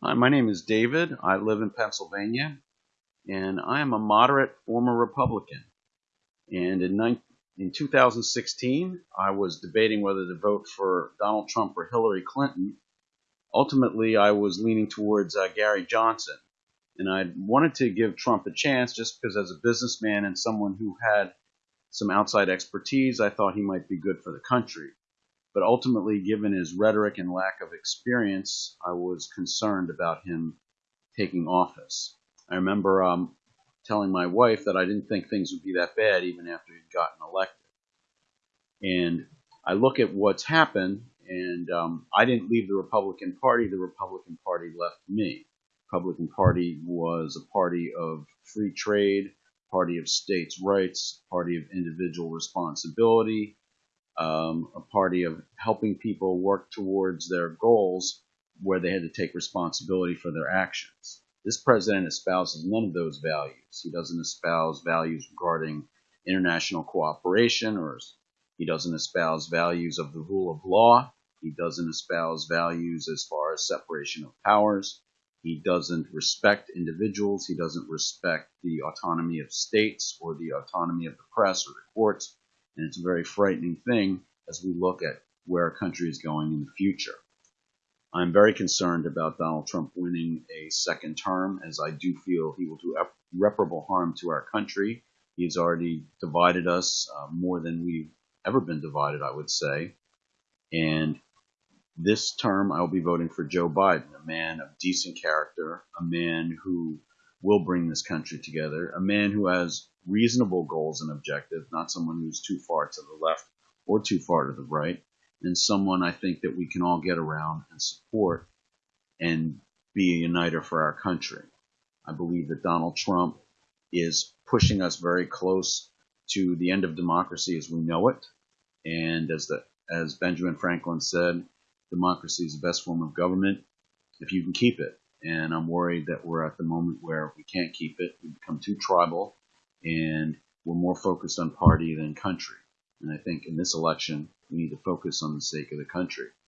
Hi, my name is David. I live in Pennsylvania, and I am a moderate former Republican. And in, in 2016, I was debating whether to vote for Donald Trump or Hillary Clinton. Ultimately, I was leaning towards uh, Gary Johnson. And I wanted to give Trump a chance just because, as a businessman and someone who had some outside expertise, I thought he might be good for the country. But ultimately, given his rhetoric and lack of experience, I was concerned about him taking office. I remember um, telling my wife that I didn't think things would be that bad even after he'd gotten elected. And I look at what's happened, and um, I didn't leave the Republican Party. The Republican Party left me. Republican Party was a party of free trade, party of states' rights, party of individual responsibility, um, a party of helping people work towards their goals where they had to take responsibility for their actions. This president espouses none of those values. He doesn't espouse values regarding international cooperation, or he doesn't espouse values of the rule of law. He doesn't espouse values as far as separation of powers. He doesn't respect individuals. He doesn't respect the autonomy of states or the autonomy of the press or the courts and it's a very frightening thing as we look at where our country is going in the future. I'm very concerned about Donald Trump winning a second term, as I do feel he will do irreparable harm to our country. He's already divided us uh, more than we've ever been divided, I would say. And this term, I will be voting for Joe Biden, a man of decent character, a man who will bring this country together, a man who has reasonable goals and objectives, not someone who's too far to the left or too far to the right, and someone I think that we can all get around and support and be a uniter for our country. I believe that Donald Trump is pushing us very close to the end of democracy as we know it. And as the as Benjamin Franklin said, democracy is the best form of government if you can keep it. And I'm worried that we're at the moment where we can't keep it. We become too tribal and we're more focused on party than country. And I think in this election, we need to focus on the sake of the country.